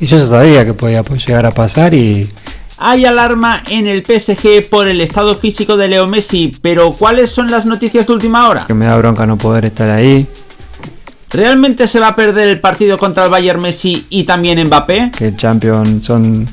Y yo ya sabía que podía llegar a pasar y hay alarma en el PSG por el estado físico de Leo Messi, pero ¿cuáles son las noticias de última hora? Que me da bronca no poder estar ahí. ¿Realmente se va a perder el partido contra el Bayern Messi y también Mbappé? Que el Champions son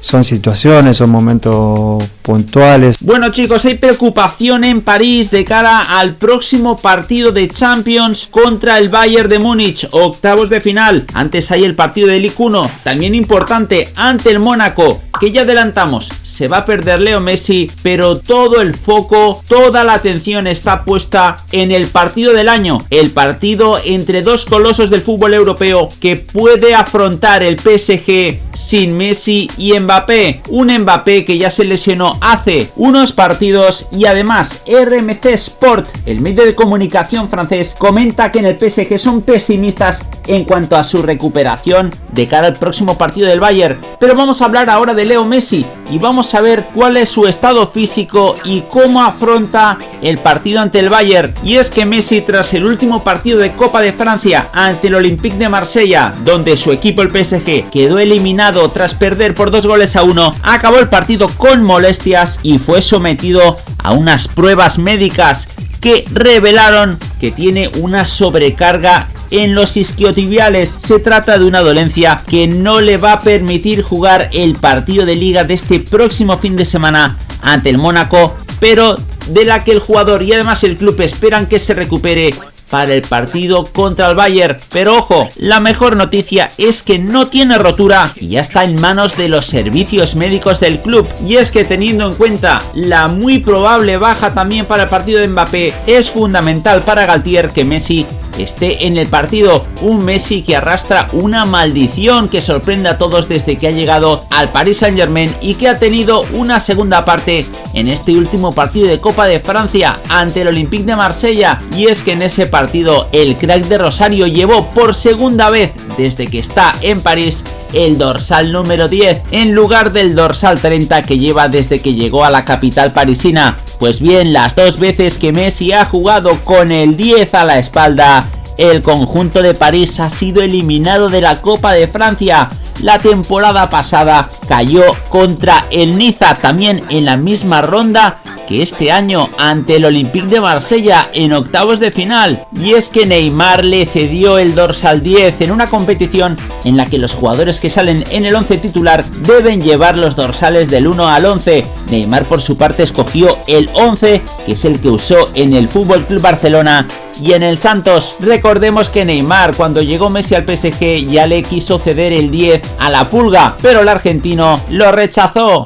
son situaciones, son momentos puntuales. Bueno chicos, hay preocupación en París de cara al próximo partido de Champions contra el Bayern de Múnich, octavos de final. Antes hay el partido del Ligue 1, también importante, ante el Mónaco, que ya adelantamos, se va a perder Leo Messi, pero todo el foco, toda la atención está puesta en el partido del año, el partido entre dos colosos del fútbol europeo que puede afrontar el PSG sin Messi y Mbappé. Un Mbappé que ya se lesionó hace unos partidos y además RMC Sport, el medio de comunicación francés, comenta que en el PSG son pesimistas en cuanto a su recuperación de cara al próximo partido del Bayern. Pero vamos a hablar ahora de Leo Messi y vamos a ver cuál es su estado físico y cómo afronta el partido ante el Bayern. Y es que Messi tras el último partido de Copa de Francia ante el Olympique de Marsella, donde su equipo el PSG quedó eliminado tras perder por dos goles a uno, acabó el partido con molestias y fue sometido a unas pruebas médicas que revelaron que tiene una sobrecarga en los isquiotibiales. Se trata de una dolencia que no le va a permitir jugar el partido de liga de este próximo fin de semana ante el Mónaco, pero de la que el jugador y además el club esperan que se recupere para el partido contra el Bayern. Pero ojo, la mejor noticia es que no tiene rotura y ya está en manos de los servicios médicos del club. Y es que teniendo en cuenta la muy probable baja también para el partido de Mbappé, es fundamental para Galtier que Messi esté en el partido. Un Messi que arrastra una maldición que sorprende a todos desde que ha llegado al Paris Saint Germain y que ha tenido una segunda parte en este último partido de Copa de Francia ante el Olympique de Marsella. Y es que en ese partido el crack de Rosario llevó por segunda vez desde que está en París el dorsal número 10 en lugar del dorsal 30 que lleva desde que llegó a la capital parisina. Pues bien, las dos veces que Messi ha jugado con el 10 a la espalda, el conjunto de París ha sido eliminado de la Copa de Francia la temporada pasada cayó contra el Niza también en la misma ronda que este año ante el Olympique de Marsella en octavos de final. Y es que Neymar le cedió el dorsal 10 en una competición en la que los jugadores que salen en el 11 titular deben llevar los dorsales del 1 al 11. Neymar por su parte escogió el 11 que es el que usó en el Fútbol Club Barcelona y en el Santos. Recordemos que Neymar cuando llegó Messi al PSG ya le quiso ceder el 10 a la pulga, pero el argentino lo rechazó.